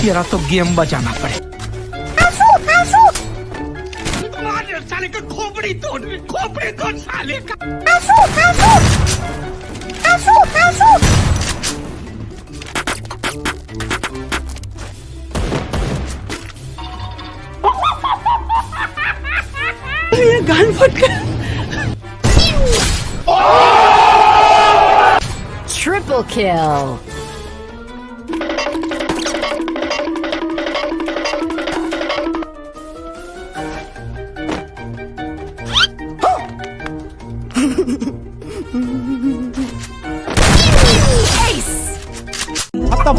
तेरा तो गेम बजाना पड़े। साले का खोपड़ी तोड़ खोपड़ी तोड़ साले का। ये गान फट गया। Triple kill. 에이스! 잡다